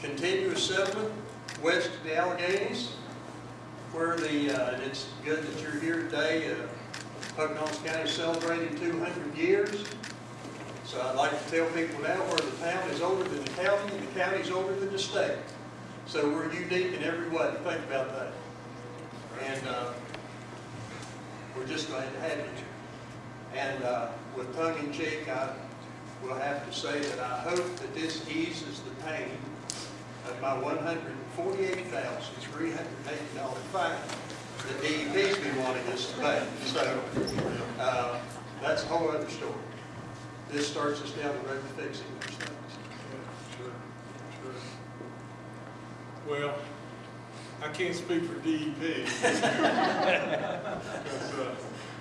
continuous settlement west of the Alleghenies, where the, uh, it's good that you're here today. Uh, Pocahontas County celebrating 200 years. So I'd like to tell people now where the town is older than the county and the county is older than the state. So we're unique in every way. Think about that. And uh, we're just glad to have you. And uh, with tongue in cheek, I will have to say that I hope that this eases the pain of my $148,380 fine that DEP's been wanting us to pay. So uh, that's a whole other story. This starts us down the road to fixing those things. Sure, sure. Well, I can't speak for DEP. Uh,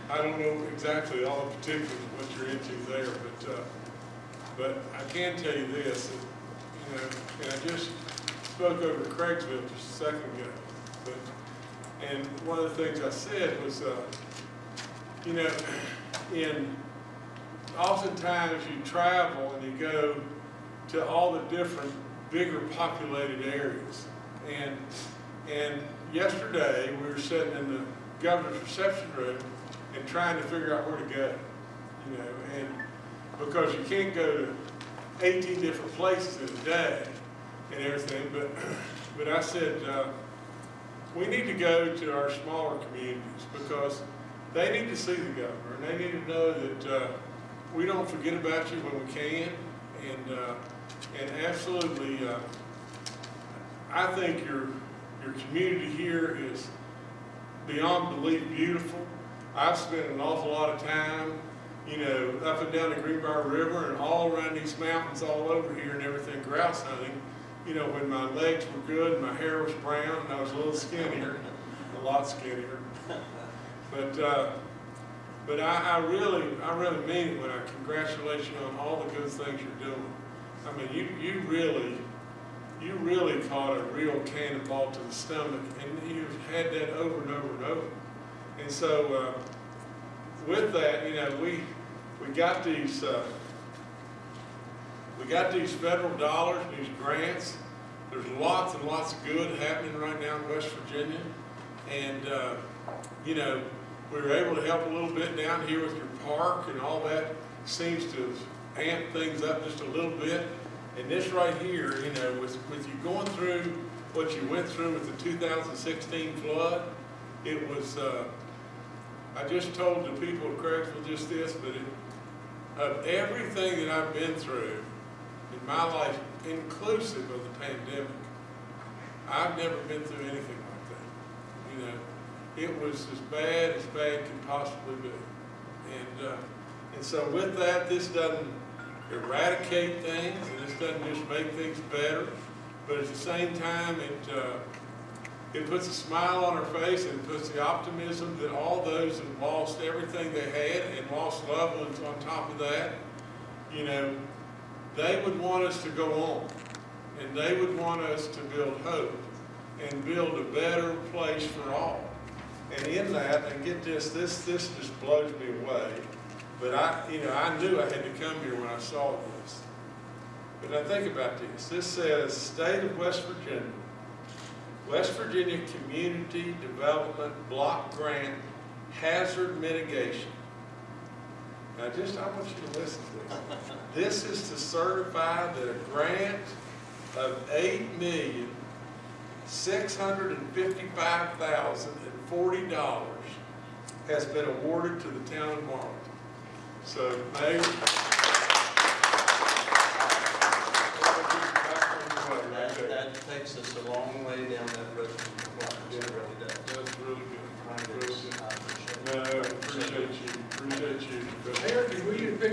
I don't know exactly all the particulars of what you're into there, but, uh, but I can tell you this, you know, and I just spoke over to Craigsville just a second ago, but, and one of the things I said was, uh, you know, in, oftentimes you travel and you go to all the different bigger populated areas. And, and yesterday, we were sitting in the governor's reception room and trying to figure out where to go, you know, and because you can't go to 18 different places in a day and everything, but, but I said, uh, we need to go to our smaller communities because they need to see the governor and they need to know that uh, we don't forget about you when we can. And, uh, and absolutely, uh, I think your, your community here is beyond belief beautiful. I've spent an awful lot of time, you know, up and down the Greenbrier River and all around these mountains all over here and everything grouse hunting. You know, when my legs were good, and my hair was brown, and I was a little skinnier, a lot skinnier. But, uh, but I, I really, I really mean it when I congratulate you on all the good things you're doing. I mean, you, you really, you really caught a real cannonball to the stomach, and you've had that over and over and over. And so, uh, with that, you know, we, we got these, uh, we got these federal dollars, these grants. There's lots and lots of good happening right now in West Virginia. And, uh, you know, we were able to help a little bit down here with your park and all that. Seems to amp things up just a little bit. And this right here, you know, with, with you going through what you went through with the 2016 flood, it was, uh, I just told the people of Craigsville just this, but it, of everything that I've been through in my life, inclusive of the pandemic, I've never been through anything like that. You know, it was as bad as bad could possibly be. And, uh, and so with that, this doesn't eradicate things, and this doesn't just make things better, but at the same time, it, uh, it puts a smile on her face and puts the optimism that all those that lost everything they had and lost loved ones on top of that, you know, they would want us to go on. And they would want us to build hope and build a better place for all. And in that, and get this, this, this just blows me away. But I, you know, I knew I had to come here when I saw this. But now think about this. This says, State of West Virginia, West Virginia Community Development Block Grant Hazard Mitigation. Now just, I want you to listen to this. This is to certify that a grant of eight million, six hundred and fifty-five thousand and forty dollars has been awarded to the town of Marlinton. So, Mayor. That, that takes us a long way down that road to compliance, it really does. That's really good. Really good. I appreciate No, it. appreciate you, appreciate you. Mayor,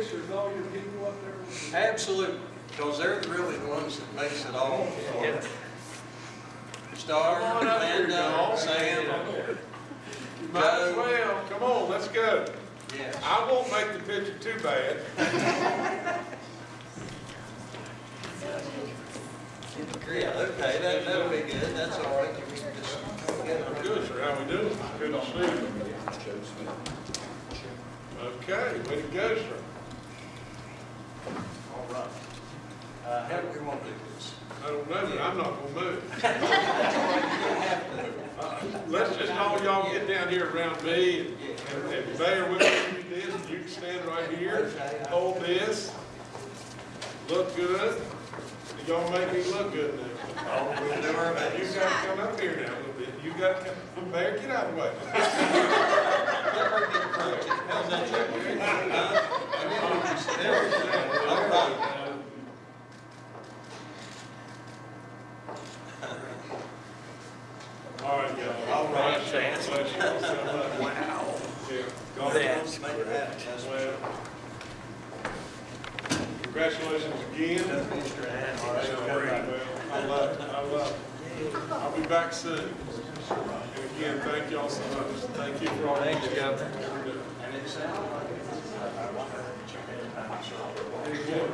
can we get pictures of all your people up there? Absolutely, because they're really the ones that makes it all. Yeah. Star, Come on up here, Amanda, y'all. Sam, You Might as well, come on, let's go. yes. I won't make the picture too bad. Yeah, okay, that, that'll be good, that's all right. You can just get it. Good, sir, how we doing? Good to see you. Okay, way to go, sir. All right. Uh, how do we want to do this? I don't know, but I'm not gonna move. You don't have to. Uh, Let's just all y'all get down here around me and, and- and bear with me with this, you can stand right here, hold this, look good. Y'all make me look good now. Oh, we'll do our You best. gotta come up here now a little bit, you gotta come, Bear, get out of the way. Wow. That's correct. Congratulations again. Mr. I love it, I love it. I'll be back soon. And again, thank y'all so much. Thank you for all that you got. And again,